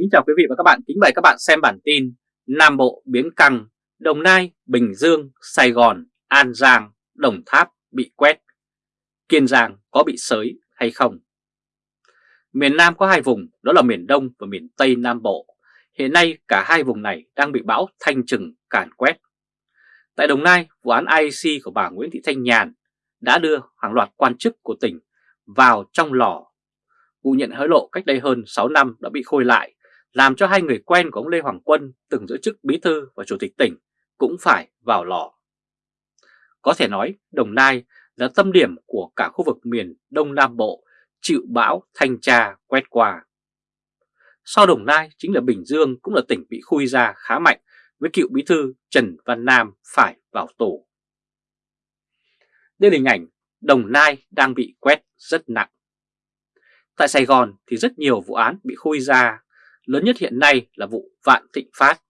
Kính chào quý vị và các bạn, kính mời các bạn xem bản tin Nam Bộ biến căng, Đồng Nai, Bình Dương, Sài Gòn, An Giang, Đồng Tháp bị quét, Kiên Giang có bị sới hay không? Miền Nam có hai vùng, đó là miền Đông và miền Tây Nam Bộ. Hiện nay cả hai vùng này đang bị bão thanh trừng càn quét. Tại Đồng Nai, vụ án IEC của bà Nguyễn Thị Thanh Nhàn đã đưa hàng loạt quan chức của tỉnh vào trong lò. Vụ nhận hối lộ cách đây hơn 6 năm đã bị khôi lại làm cho hai người quen của ông Lê Hoàng Quân từng giữ chức bí thư và chủ tịch tỉnh cũng phải vào lò. Có thể nói, Đồng Nai là tâm điểm của cả khu vực miền Đông Nam Bộ chịu bão thanh tra quét qua. Sau Đồng Nai chính là Bình Dương cũng là tỉnh bị khui ra khá mạnh với cựu bí thư Trần Văn Nam phải vào tù. Đây là hình ảnh Đồng Nai đang bị quét rất nặng. Tại Sài Gòn thì rất nhiều vụ án bị khui ra Lớn nhất hiện nay là vụ Vạn Thịnh Phát.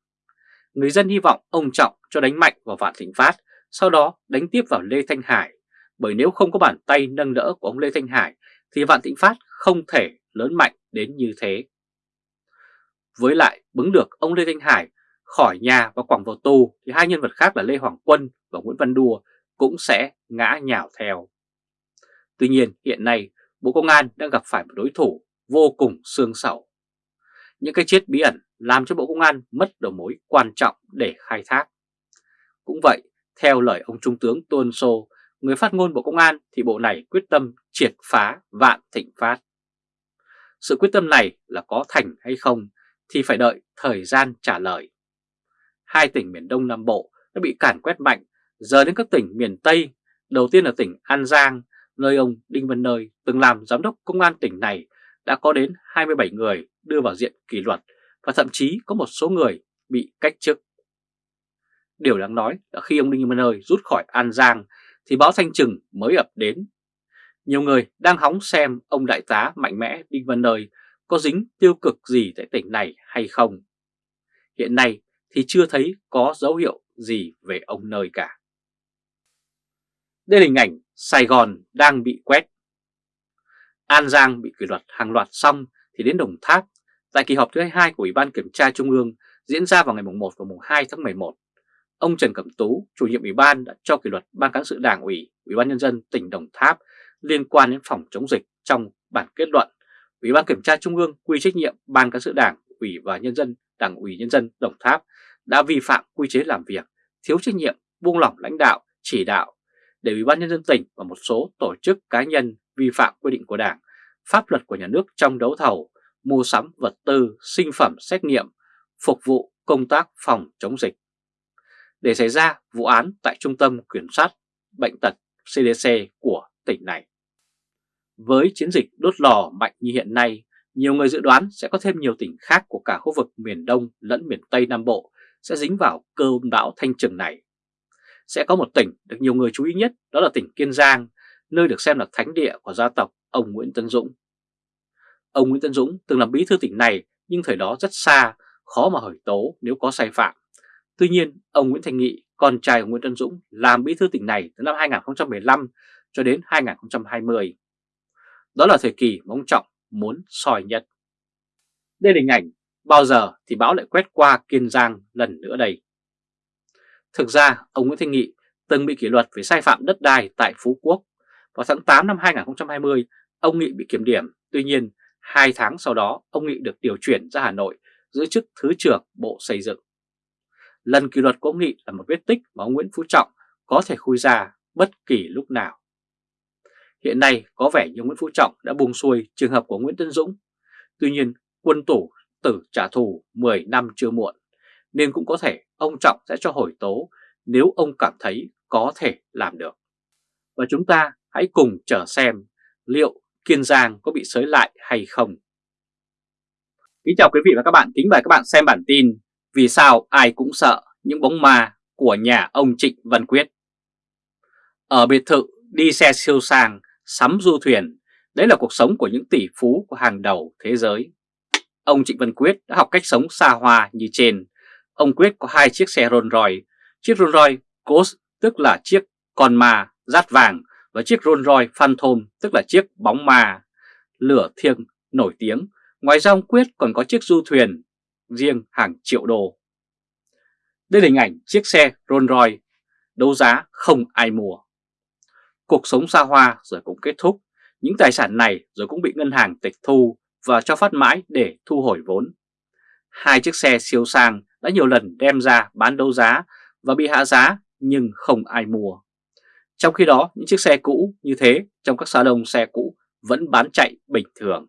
Người dân hy vọng ông Trọng cho đánh mạnh vào Vạn Thịnh Phát, sau đó đánh tiếp vào Lê Thanh Hải, bởi nếu không có bàn tay nâng đỡ của ông Lê Thanh Hải thì Vạn Thịnh Phát không thể lớn mạnh đến như thế. Với lại bứng được ông Lê Thanh Hải khỏi nhà và quẳng vào tù thì hai nhân vật khác là Lê Hoàng Quân và Nguyễn Văn Đùa cũng sẽ ngã nhào theo. Tuy nhiên hiện nay Bộ Công an đang gặp phải một đối thủ vô cùng xương sầu những cái chết bí ẩn làm cho Bộ Công an mất đầu mối quan trọng để khai thác. Cũng vậy, theo lời ông Trung tướng Tuân Sô, người phát ngôn Bộ Công an thì bộ này quyết tâm triệt phá vạn thịnh phát. Sự quyết tâm này là có thành hay không thì phải đợi thời gian trả lời. Hai tỉnh miền Đông Nam Bộ đã bị cản quét mạnh, giờ đến các tỉnh miền Tây, đầu tiên là tỉnh An Giang, nơi ông Đinh Văn Nơi từng làm giám đốc công an tỉnh này đã có đến 27 người đưa vào diện kỷ luật và thậm chí có một số người bị cách chức. Điều đáng nói là khi ông Đinh Văn Ơi rút khỏi An Giang thì báo Thanh Trừng mới ập đến. Nhiều người đang hóng xem ông đại tá mạnh mẽ Đinh Văn Ơi có dính tiêu cực gì tại tỉnh này hay không. Hiện nay thì chưa thấy có dấu hiệu gì về ông Nơi cả. Đây là hình ảnh Sài Gòn đang bị quét. An Giang bị kỷ luật hàng loạt xong thì đến Đồng Tháp tại kỳ họp thứ 22 của Ủy ban Kiểm tra Trung ương diễn ra vào ngày 1 và 2 tháng 11. Ông Trần Cẩm Tú, chủ nhiệm Ủy ban đã cho kỷ luật Ban Cán sự Đảng ủy, Ủy ban Nhân dân tỉnh Đồng Tháp liên quan đến phòng chống dịch trong bản kết luận. Ủy ban Kiểm tra Trung ương quy trách nhiệm Ban Cán sự Đảng, Ủy và Nhân dân, Đảng ủy Nhân dân Đồng Tháp đã vi phạm quy chế làm việc, thiếu trách nhiệm, buông lỏng lãnh đạo, chỉ đạo để Ủy ban Nhân dân tỉnh và một số tổ chức cá nhân vi phạm quy định của Đảng pháp luật của nhà nước trong đấu thầu, mua sắm vật tư, sinh phẩm xét nghiệm, phục vụ công tác phòng chống dịch. Để xảy ra vụ án tại Trung tâm Kiểm soát Bệnh tật CDC của tỉnh này. Với chiến dịch đốt lò mạnh như hiện nay, nhiều người dự đoán sẽ có thêm nhiều tỉnh khác của cả khu vực miền Đông lẫn miền Tây Nam Bộ sẽ dính vào cơn bão thanh trừng này. Sẽ có một tỉnh được nhiều người chú ý nhất đó là tỉnh Kiên Giang, nơi được xem là thánh địa của gia tộc ông Nguyễn Tân Dũng. Ông Nguyễn Tân Dũng từng làm bí thư tỉnh này nhưng thời đó rất xa, khó mà hỏi tố nếu có sai phạm. Tuy nhiên, ông Nguyễn Thành Nghị, con trai của Nguyễn Tân Dũng, làm bí thư tỉnh này từ năm 2015 cho đến 2020. Đó là thời kỳ mà ông Trọng muốn soi nhất. Đây là hình ảnh bao giờ thì bão lại quét qua Kiên Giang lần nữa đây. Thực ra, ông Nguyễn Thanh Nghị từng bị kỷ luật về sai phạm đất đai tại Phú Quốc. Vào tháng 8 năm 2020, ông Nghị bị kiểm điểm. Tuy nhiên, Hai tháng sau đó, ông Nghị được điều chuyển ra Hà Nội giữ chức Thứ trưởng Bộ Xây dựng. Lần kỷ luật của ông Nghị là một vết tích mà ông Nguyễn Phú Trọng có thể khui ra bất kỳ lúc nào. Hiện nay có vẻ như Nguyễn Phú Trọng đã buông xuôi trường hợp của Nguyễn Tân Dũng. Tuy nhiên quân tủ tử trả thù 10 năm chưa muộn, nên cũng có thể ông Trọng sẽ cho hồi tố nếu ông cảm thấy có thể làm được. Và chúng ta hãy cùng chờ xem liệu Kiên Giang có bị sới lại hay không. Kính chào quý vị và các bạn, kính mời các bạn xem bản tin Vì sao ai cũng sợ những bóng ma của nhà ông Trịnh Văn Quyết. Ở biệt thự đi xe siêu sang, sắm du thuyền, đấy là cuộc sống của những tỷ phú của hàng đầu thế giới. Ông Trịnh Văn Quyết đã học cách sống xa hoa như trên. Ông Quyết có hai chiếc xe Rolls Royce, chiếc Rolls Royce Ghost tức là chiếc con ma rát vàng và chiếc Rolls Royce Phantom tức là chiếc bóng ma lửa thiêng nổi tiếng Ngoài ra ông Quyết còn có chiếc du thuyền riêng hàng triệu đô. Đây là hình ảnh chiếc xe Rolls Royce đấu giá không ai mua. Cuộc sống xa hoa rồi cũng kết thúc, những tài sản này rồi cũng bị ngân hàng tịch thu và cho phát mãi để thu hồi vốn. Hai chiếc xe siêu sang đã nhiều lần đem ra bán đấu giá và bị hạ giá nhưng không ai mua. Trong khi đó, những chiếc xe cũ như thế trong các salon xe cũ vẫn bán chạy bình thường.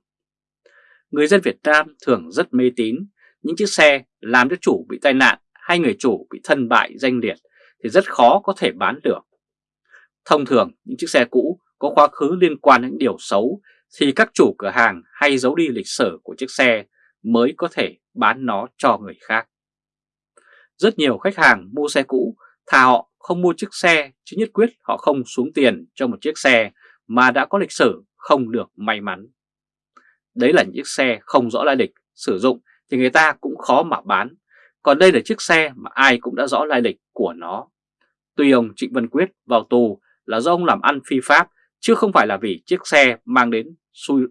Người dân Việt Nam thường rất mê tín, những chiếc xe làm cho chủ bị tai nạn hay người chủ bị thân bại danh liệt thì rất khó có thể bán được. Thông thường, những chiếc xe cũ có quá khứ liên quan đến điều xấu thì các chủ cửa hàng hay giấu đi lịch sử của chiếc xe mới có thể bán nó cho người khác. Rất nhiều khách hàng mua xe cũ thà họ không mua chiếc xe chứ nhất quyết họ không xuống tiền cho một chiếc xe mà đã có lịch sử không được may mắn. Đấy là những chiếc xe không rõ lai lịch, sử dụng thì người ta cũng khó mà bán. Còn đây là chiếc xe mà ai cũng đã rõ lai lịch của nó. Tuy ông Trịnh Văn Quyết vào tù là do ông làm ăn phi pháp chứ không phải là vì chiếc xe mang đến xui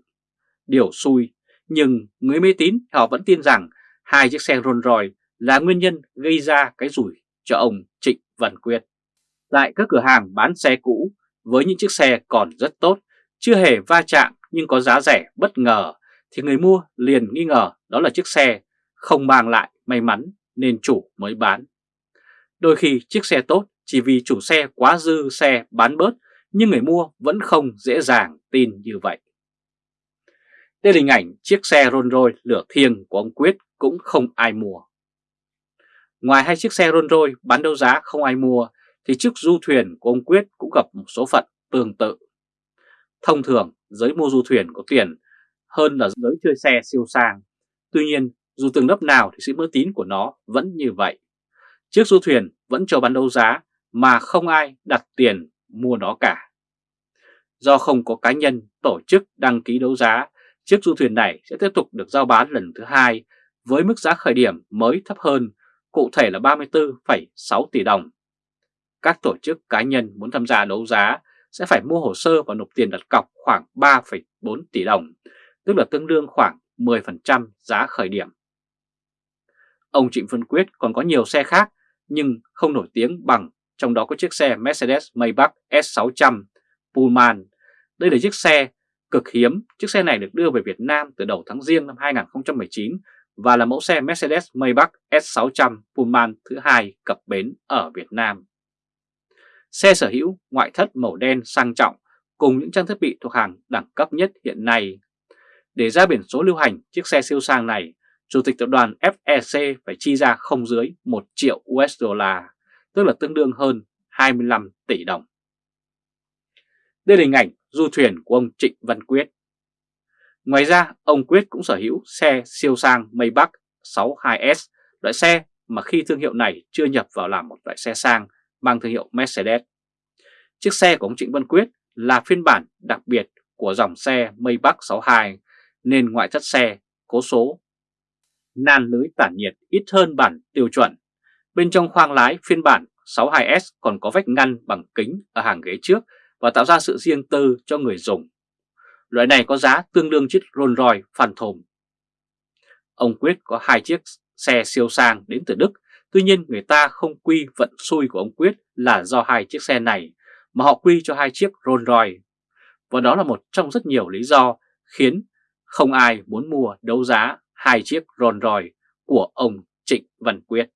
điều xui. Nhưng người mê tín họ vẫn tin rằng hai chiếc xe Rolls Royce là nguyên nhân gây ra cái rủi cho ông Trịnh Văn Quyết. Tại các cửa hàng bán xe cũ với những chiếc xe còn rất tốt, chưa hề va chạm nhưng có giá rẻ bất ngờ thì người mua liền nghi ngờ đó là chiếc xe không mang lại may mắn nên chủ mới bán. Đôi khi chiếc xe tốt chỉ vì chủ xe quá dư xe bán bớt nhưng người mua vẫn không dễ dàng tin như vậy. Đây là hình ảnh chiếc xe Rolls Royce lửa thiêng của ông Quyết cũng không ai mua. Ngoài hai chiếc xe Rolls Royce bán đấu giá không ai mua thì chiếc du thuyền của ông Quyết cũng gặp một số phận tương tự. Thông thường giới mua du thuyền có tiền hơn là giới chơi xe siêu sang. Tuy nhiên dù từng lớp nào thì sự mơ tín của nó vẫn như vậy. Chiếc du thuyền vẫn cho bán đấu giá mà không ai đặt tiền mua nó cả. Do không có cá nhân tổ chức đăng ký đấu giá, chiếc du thuyền này sẽ tiếp tục được giao bán lần thứ hai với mức giá khởi điểm mới thấp hơn, cụ thể là 34,6 tỷ đồng. Các tổ chức cá nhân muốn tham gia đấu giá sẽ phải mua hồ sơ và nộp tiền đặt cọc khoảng 3,4 tỷ đồng, tức là tương đương khoảng 10% giá khởi điểm. Ông Trịnh Văn Quyết còn có nhiều xe khác nhưng không nổi tiếng bằng, trong đó có chiếc xe Mercedes Maybach S600 Pullman. Đây là chiếc xe cực hiếm, chiếc xe này được đưa về Việt Nam từ đầu tháng riêng năm 2019 và là mẫu xe Mercedes Maybach S600 Pullman thứ hai cập bến ở Việt Nam. Xe sở hữu ngoại thất màu đen sang trọng cùng những trang thiết bị thuộc hàng đẳng cấp nhất hiện nay. Để ra biển số lưu hành chiếc xe siêu sang này, Chủ tịch tập đoàn FEC phải chi ra không dưới 1 triệu USD, tức là tương đương hơn 25 tỷ đồng. Đây là hình ảnh du thuyền của ông Trịnh Văn Quyết. Ngoài ra, ông Quyết cũng sở hữu xe siêu sang Maybach 62S, loại xe mà khi thương hiệu này chưa nhập vào làm một loại xe sang mang thương hiệu Mercedes. Chiếc xe của ông Trịnh Văn Quyết là phiên bản đặc biệt của dòng xe Maybach 62 nên ngoại thất xe, cố số, nan lưới tản nhiệt ít hơn bản tiêu chuẩn. Bên trong khoang lái phiên bản 62S còn có vách ngăn bằng kính ở hàng ghế trước và tạo ra sự riêng tư cho người dùng. Loại này có giá tương đương chiếc Rolls Royce Phantom. Ông Quyết có hai chiếc xe siêu sang đến từ Đức, tuy nhiên người ta không quy vận xui của ông Quyết là do hai chiếc xe này, mà họ quy cho hai chiếc Rolls Royce. Và đó là một trong rất nhiều lý do khiến không ai muốn mua đấu giá hai chiếc Rolls Royce của ông Trịnh Văn Quyết.